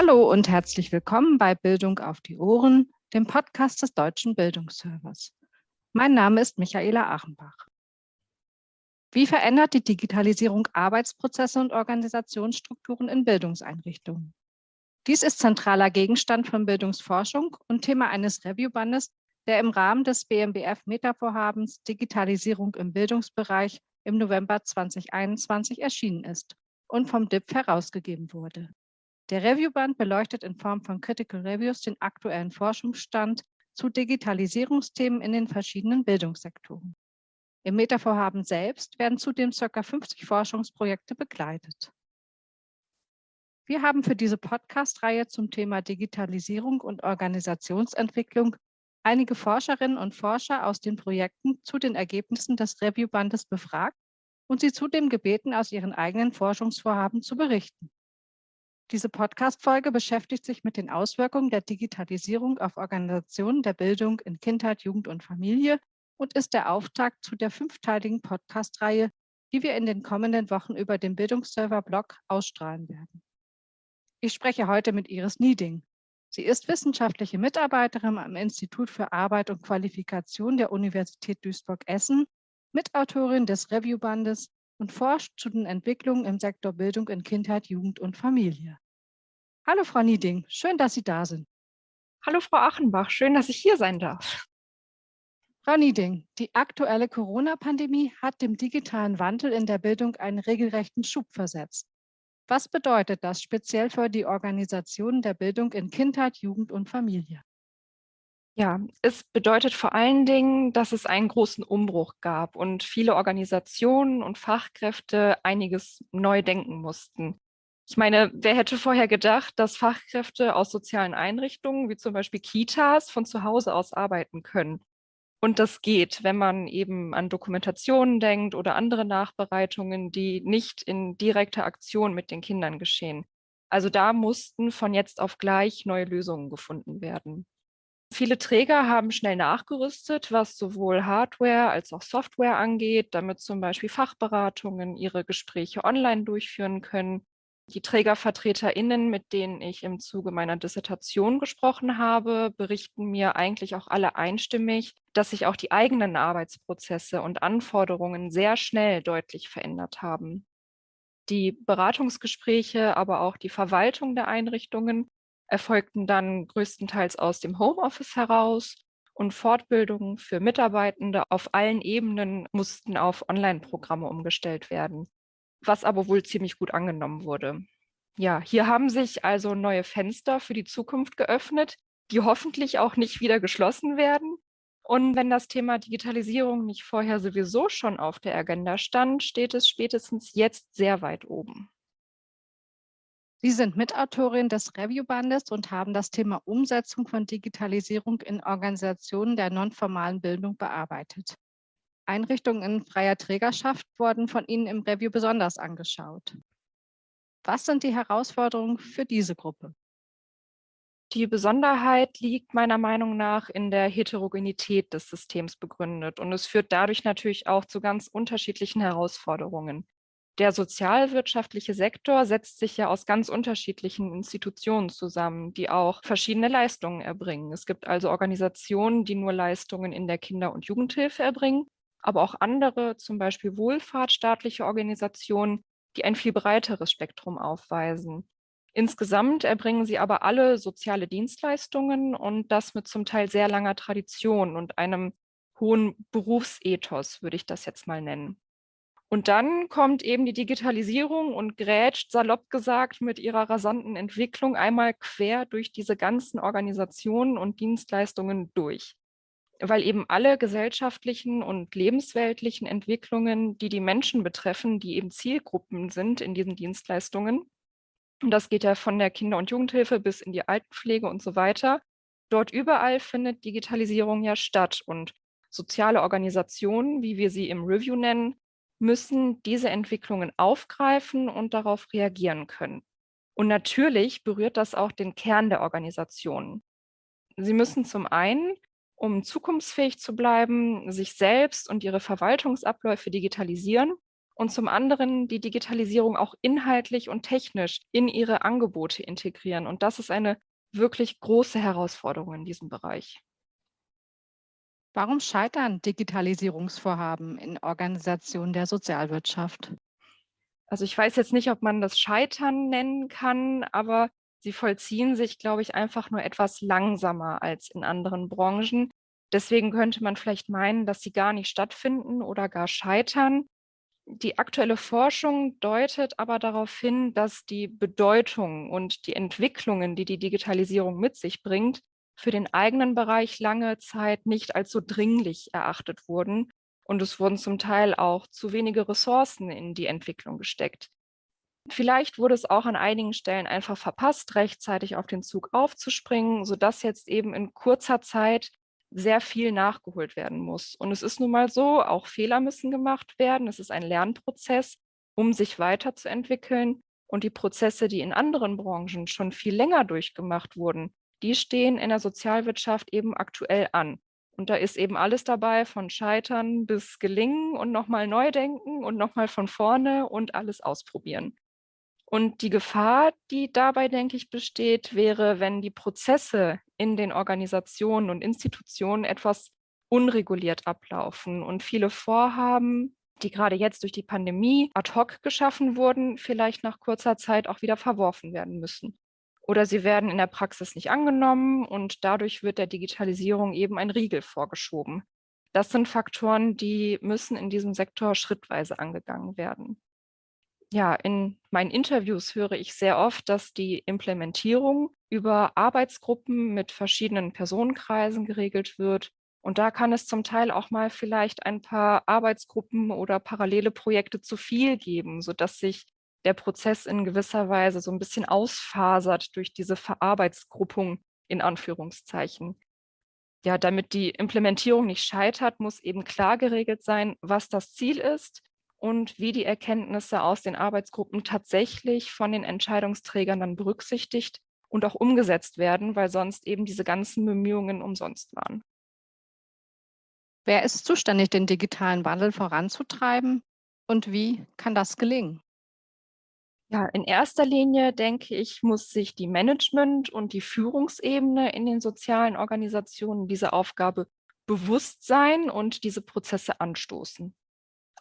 Hallo und herzlich willkommen bei Bildung auf die Ohren, dem Podcast des Deutschen Bildungsservers. Mein Name ist Michaela Achenbach. Wie verändert die Digitalisierung Arbeitsprozesse und Organisationsstrukturen in Bildungseinrichtungen? Dies ist zentraler Gegenstand von Bildungsforschung und Thema eines Reviewbandes, der im Rahmen des BMBF-Metavorhabens Digitalisierung im Bildungsbereich im November 2021 erschienen ist und vom DIP herausgegeben wurde. Der Reviewband beleuchtet in Form von Critical Reviews den aktuellen Forschungsstand zu Digitalisierungsthemen in den verschiedenen Bildungssektoren. Im Metavorhaben selbst werden zudem ca. 50 Forschungsprojekte begleitet. Wir haben für diese Podcast-Reihe zum Thema Digitalisierung und Organisationsentwicklung einige Forscherinnen und Forscher aus den Projekten zu den Ergebnissen des Reviewbandes befragt und sie zudem gebeten, aus ihren eigenen Forschungsvorhaben zu berichten. Diese Podcast-Folge beschäftigt sich mit den Auswirkungen der Digitalisierung auf Organisationen der Bildung in Kindheit, Jugend und Familie und ist der Auftakt zu der fünfteiligen Podcast-Reihe, die wir in den kommenden Wochen über den Bildungsserver-Blog ausstrahlen werden. Ich spreche heute mit Iris Nieding. Sie ist wissenschaftliche Mitarbeiterin am Institut für Arbeit und Qualifikation der Universität Duisburg-Essen, Mitautorin des Reviewbandes und forscht zu den Entwicklungen im Sektor Bildung in Kindheit, Jugend und Familie. Hallo Frau Nieding, schön, dass Sie da sind. Hallo Frau Achenbach, schön, dass ich hier sein darf. Frau Nieding, die aktuelle Corona-Pandemie hat dem digitalen Wandel in der Bildung einen regelrechten Schub versetzt. Was bedeutet das speziell für die Organisation der Bildung in Kindheit, Jugend und Familie? Ja, es bedeutet vor allen Dingen, dass es einen großen Umbruch gab und viele Organisationen und Fachkräfte einiges neu denken mussten. Ich meine, wer hätte vorher gedacht, dass Fachkräfte aus sozialen Einrichtungen wie zum Beispiel Kitas von zu Hause aus arbeiten können? Und das geht, wenn man eben an Dokumentationen denkt oder andere Nachbereitungen, die nicht in direkter Aktion mit den Kindern geschehen. Also da mussten von jetzt auf gleich neue Lösungen gefunden werden. Viele Träger haben schnell nachgerüstet, was sowohl Hardware als auch Software angeht, damit zum Beispiel Fachberatungen ihre Gespräche online durchführen können die TrägervertreterInnen, mit denen ich im Zuge meiner Dissertation gesprochen habe, berichten mir eigentlich auch alle einstimmig, dass sich auch die eigenen Arbeitsprozesse und Anforderungen sehr schnell deutlich verändert haben. Die Beratungsgespräche, aber auch die Verwaltung der Einrichtungen erfolgten dann größtenteils aus dem Homeoffice heraus und Fortbildungen für Mitarbeitende auf allen Ebenen mussten auf Online-Programme umgestellt werden was aber wohl ziemlich gut angenommen wurde. Ja, hier haben sich also neue Fenster für die Zukunft geöffnet, die hoffentlich auch nicht wieder geschlossen werden. Und wenn das Thema Digitalisierung nicht vorher sowieso schon auf der Agenda stand, steht es spätestens jetzt sehr weit oben. Sie sind Mitautorin des Reviewbandes und haben das Thema Umsetzung von Digitalisierung in Organisationen der nonformalen Bildung bearbeitet. Einrichtungen in freier Trägerschaft wurden von Ihnen im Review besonders angeschaut. Was sind die Herausforderungen für diese Gruppe? Die Besonderheit liegt meiner Meinung nach in der Heterogenität des Systems begründet und es führt dadurch natürlich auch zu ganz unterschiedlichen Herausforderungen. Der sozialwirtschaftliche Sektor setzt sich ja aus ganz unterschiedlichen Institutionen zusammen, die auch verschiedene Leistungen erbringen. Es gibt also Organisationen, die nur Leistungen in der Kinder- und Jugendhilfe erbringen aber auch andere, zum Beispiel wohlfahrtsstaatliche Organisationen, die ein viel breiteres Spektrum aufweisen. Insgesamt erbringen sie aber alle soziale Dienstleistungen und das mit zum Teil sehr langer Tradition und einem hohen Berufsethos, würde ich das jetzt mal nennen. Und dann kommt eben die Digitalisierung und grätscht, salopp gesagt, mit ihrer rasanten Entwicklung einmal quer durch diese ganzen Organisationen und Dienstleistungen durch. Weil eben alle gesellschaftlichen und lebensweltlichen Entwicklungen, die die Menschen betreffen, die eben Zielgruppen sind in diesen Dienstleistungen, und das geht ja von der Kinder- und Jugendhilfe bis in die Altenpflege und so weiter, dort überall findet Digitalisierung ja statt. Und soziale Organisationen, wie wir sie im Review nennen, müssen diese Entwicklungen aufgreifen und darauf reagieren können. Und natürlich berührt das auch den Kern der Organisationen. Sie müssen zum einen um zukunftsfähig zu bleiben, sich selbst und ihre Verwaltungsabläufe digitalisieren und zum anderen die Digitalisierung auch inhaltlich und technisch in ihre Angebote integrieren. Und das ist eine wirklich große Herausforderung in diesem Bereich. Warum scheitern Digitalisierungsvorhaben in Organisationen der Sozialwirtschaft? Also ich weiß jetzt nicht, ob man das Scheitern nennen kann, aber sie vollziehen sich, glaube ich, einfach nur etwas langsamer als in anderen Branchen. Deswegen könnte man vielleicht meinen, dass sie gar nicht stattfinden oder gar scheitern. Die aktuelle Forschung deutet aber darauf hin, dass die Bedeutung und die Entwicklungen, die die Digitalisierung mit sich bringt, für den eigenen Bereich lange Zeit nicht als so dringlich erachtet wurden und es wurden zum Teil auch zu wenige Ressourcen in die Entwicklung gesteckt. Vielleicht wurde es auch an einigen Stellen einfach verpasst, rechtzeitig auf den Zug aufzuspringen, sodass jetzt eben in kurzer Zeit sehr viel nachgeholt werden muss. Und es ist nun mal so, auch Fehler müssen gemacht werden. Es ist ein Lernprozess, um sich weiterzuentwickeln. Und die Prozesse, die in anderen Branchen schon viel länger durchgemacht wurden, die stehen in der Sozialwirtschaft eben aktuell an. Und da ist eben alles dabei, von Scheitern bis Gelingen und nochmal neu denken und nochmal von vorne und alles ausprobieren. Und die Gefahr, die dabei, denke ich, besteht, wäre, wenn die Prozesse in den Organisationen und Institutionen etwas unreguliert ablaufen und viele Vorhaben, die gerade jetzt durch die Pandemie ad hoc geschaffen wurden, vielleicht nach kurzer Zeit auch wieder verworfen werden müssen oder sie werden in der Praxis nicht angenommen und dadurch wird der Digitalisierung eben ein Riegel vorgeschoben. Das sind Faktoren, die müssen in diesem Sektor schrittweise angegangen werden. Ja, in meinen Interviews höre ich sehr oft, dass die Implementierung über Arbeitsgruppen mit verschiedenen Personenkreisen geregelt wird. Und da kann es zum Teil auch mal vielleicht ein paar Arbeitsgruppen oder parallele Projekte zu viel geben, sodass sich der Prozess in gewisser Weise so ein bisschen ausfasert durch diese Verarbeitsgruppung in Anführungszeichen. Ja, damit die Implementierung nicht scheitert, muss eben klar geregelt sein, was das Ziel ist und wie die Erkenntnisse aus den Arbeitsgruppen tatsächlich von den Entscheidungsträgern dann berücksichtigt und auch umgesetzt werden, weil sonst eben diese ganzen Bemühungen umsonst waren. Wer ist zuständig, den digitalen Wandel voranzutreiben und wie kann das gelingen? Ja, in erster Linie denke ich, muss sich die Management und die Führungsebene in den sozialen Organisationen diese Aufgabe bewusst sein und diese Prozesse anstoßen.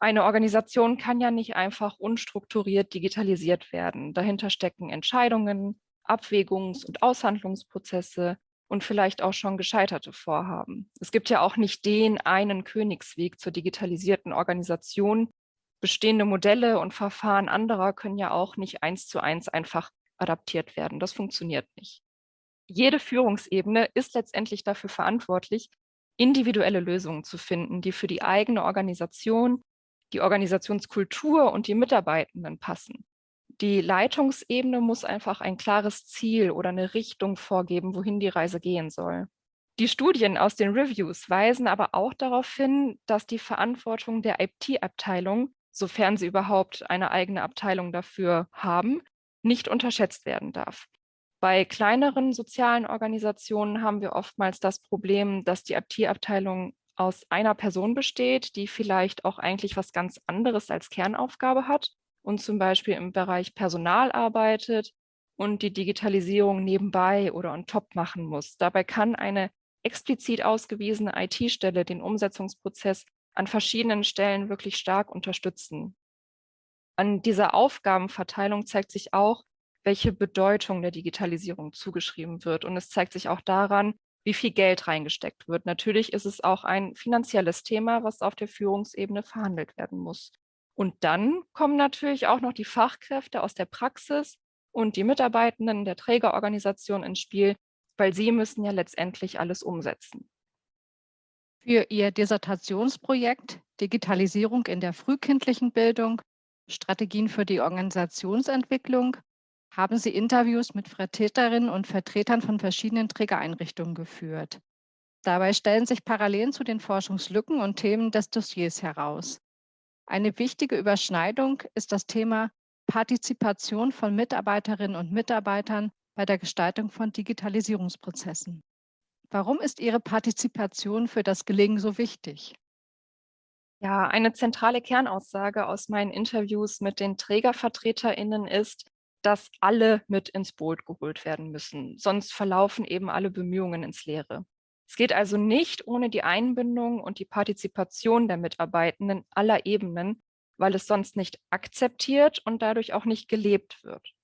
Eine Organisation kann ja nicht einfach unstrukturiert digitalisiert werden. Dahinter stecken Entscheidungen, Abwägungs- und Aushandlungsprozesse und vielleicht auch schon gescheiterte Vorhaben. Es gibt ja auch nicht den einen Königsweg zur digitalisierten Organisation, bestehende Modelle und Verfahren anderer können ja auch nicht eins zu eins einfach adaptiert werden. Das funktioniert nicht. Jede Führungsebene ist letztendlich dafür verantwortlich, individuelle Lösungen zu finden, die für die eigene Organisation, die Organisationskultur und die Mitarbeitenden passen. Die Leitungsebene muss einfach ein klares Ziel oder eine Richtung vorgeben, wohin die Reise gehen soll. Die Studien aus den Reviews weisen aber auch darauf hin, dass die Verantwortung der IT-Abteilung sofern sie überhaupt eine eigene Abteilung dafür haben, nicht unterschätzt werden darf. Bei kleineren sozialen Organisationen haben wir oftmals das Problem, dass die IT-Abteilung aus einer Person besteht, die vielleicht auch eigentlich was ganz anderes als Kernaufgabe hat und zum Beispiel im Bereich Personal arbeitet und die Digitalisierung nebenbei oder on top machen muss. Dabei kann eine explizit ausgewiesene IT-Stelle den Umsetzungsprozess an verschiedenen Stellen wirklich stark unterstützen. An dieser Aufgabenverteilung zeigt sich auch, welche Bedeutung der Digitalisierung zugeschrieben wird. Und es zeigt sich auch daran, wie viel Geld reingesteckt wird. Natürlich ist es auch ein finanzielles Thema, was auf der Führungsebene verhandelt werden muss. Und dann kommen natürlich auch noch die Fachkräfte aus der Praxis und die Mitarbeitenden der Trägerorganisation ins Spiel, weil sie müssen ja letztendlich alles umsetzen. Für Ihr Dissertationsprojekt Digitalisierung in der frühkindlichen Bildung, Strategien für die Organisationsentwicklung haben Sie Interviews mit Vertreterinnen und Vertretern von verschiedenen Trägereinrichtungen geführt. Dabei stellen sich Parallelen zu den Forschungslücken und Themen des Dossiers heraus. Eine wichtige Überschneidung ist das Thema Partizipation von Mitarbeiterinnen und Mitarbeitern bei der Gestaltung von Digitalisierungsprozessen. Warum ist Ihre Partizipation für das Gelingen so wichtig? Ja, eine zentrale Kernaussage aus meinen Interviews mit den TrägervertreterInnen ist, dass alle mit ins Boot geholt werden müssen. Sonst verlaufen eben alle Bemühungen ins Leere. Es geht also nicht ohne die Einbindung und die Partizipation der Mitarbeitenden aller Ebenen, weil es sonst nicht akzeptiert und dadurch auch nicht gelebt wird.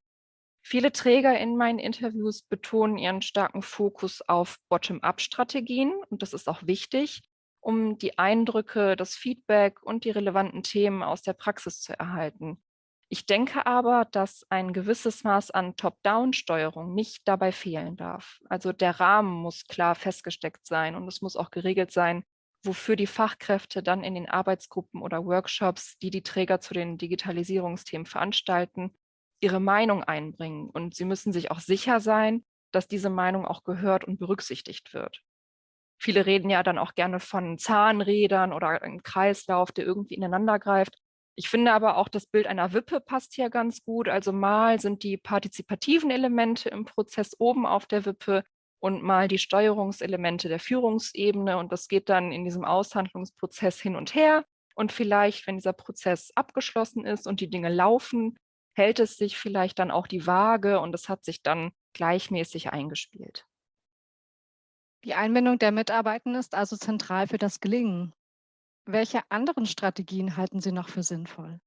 Viele Träger in meinen Interviews betonen ihren starken Fokus auf Bottom-up-Strategien und das ist auch wichtig, um die Eindrücke, das Feedback und die relevanten Themen aus der Praxis zu erhalten. Ich denke aber, dass ein gewisses Maß an Top-Down-Steuerung nicht dabei fehlen darf. Also der Rahmen muss klar festgesteckt sein und es muss auch geregelt sein, wofür die Fachkräfte dann in den Arbeitsgruppen oder Workshops, die die Träger zu den Digitalisierungsthemen veranstalten, ihre Meinung einbringen. Und sie müssen sich auch sicher sein, dass diese Meinung auch gehört und berücksichtigt wird. Viele reden ja dann auch gerne von Zahnrädern oder einem Kreislauf, der irgendwie ineinander greift. Ich finde aber auch das Bild einer Wippe passt hier ganz gut. Also mal sind die partizipativen Elemente im Prozess oben auf der Wippe und mal die Steuerungselemente der Führungsebene. Und das geht dann in diesem Aushandlungsprozess hin und her. Und vielleicht, wenn dieser Prozess abgeschlossen ist und die Dinge laufen, hält es sich vielleicht dann auch die Waage und es hat sich dann gleichmäßig eingespielt. Die Einbindung der Mitarbeitenden ist also zentral für das Gelingen. Welche anderen Strategien halten Sie noch für sinnvoll?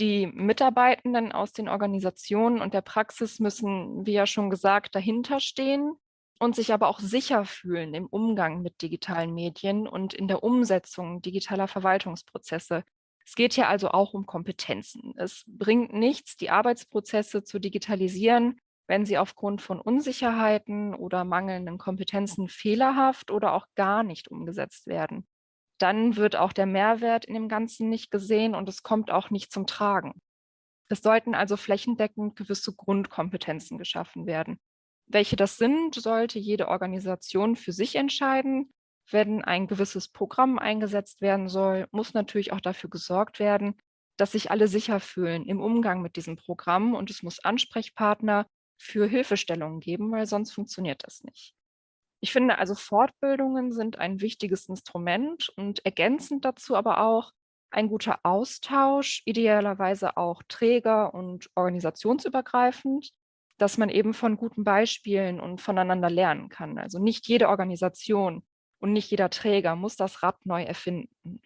Die Mitarbeitenden aus den Organisationen und der Praxis müssen, wie ja schon gesagt, dahinter stehen und sich aber auch sicher fühlen im Umgang mit digitalen Medien und in der Umsetzung digitaler Verwaltungsprozesse. Es geht hier also auch um Kompetenzen. Es bringt nichts, die Arbeitsprozesse zu digitalisieren, wenn sie aufgrund von Unsicherheiten oder mangelnden Kompetenzen fehlerhaft oder auch gar nicht umgesetzt werden dann wird auch der Mehrwert in dem Ganzen nicht gesehen und es kommt auch nicht zum Tragen. Es sollten also flächendeckend gewisse Grundkompetenzen geschaffen werden. Welche das sind, sollte jede Organisation für sich entscheiden. Wenn ein gewisses Programm eingesetzt werden soll, muss natürlich auch dafür gesorgt werden, dass sich alle sicher fühlen im Umgang mit diesem Programm und es muss Ansprechpartner für Hilfestellungen geben, weil sonst funktioniert das nicht. Ich finde also Fortbildungen sind ein wichtiges Instrument und ergänzend dazu aber auch ein guter Austausch, idealerweise auch träger- und organisationsübergreifend, dass man eben von guten Beispielen und voneinander lernen kann. Also nicht jede Organisation und nicht jeder Träger muss das Rad neu erfinden.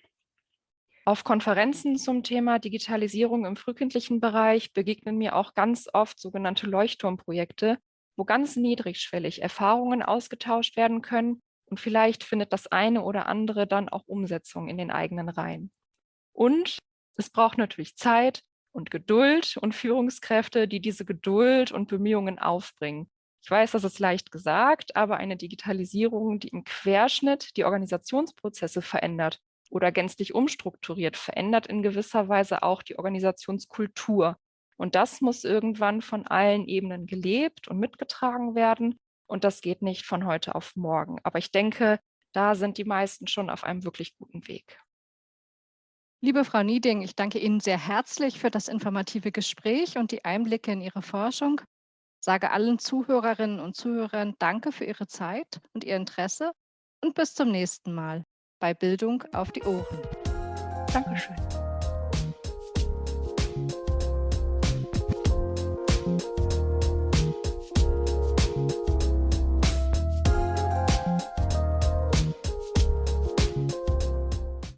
Auf Konferenzen zum Thema Digitalisierung im frühkindlichen Bereich begegnen mir auch ganz oft sogenannte Leuchtturmprojekte, wo ganz niedrigschwellig Erfahrungen ausgetauscht werden können und vielleicht findet das eine oder andere dann auch Umsetzung in den eigenen Reihen. Und es braucht natürlich Zeit und Geduld und Führungskräfte, die diese Geduld und Bemühungen aufbringen. Ich weiß, das ist leicht gesagt, aber eine Digitalisierung, die im Querschnitt die Organisationsprozesse verändert oder gänzlich umstrukturiert, verändert in gewisser Weise auch die Organisationskultur und das muss irgendwann von allen Ebenen gelebt und mitgetragen werden. Und das geht nicht von heute auf morgen. Aber ich denke, da sind die meisten schon auf einem wirklich guten Weg. Liebe Frau Nieding, ich danke Ihnen sehr herzlich für das informative Gespräch und die Einblicke in Ihre Forschung. Sage allen Zuhörerinnen und Zuhörern Danke für Ihre Zeit und Ihr Interesse und bis zum nächsten Mal bei Bildung auf die Ohren. Dankeschön.